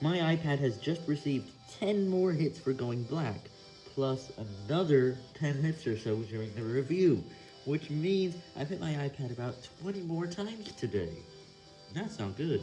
My iPad has just received 10 more hits for going black, plus another 10 hits or so during the review, which means I've hit my iPad about 20 more times today. That's not good.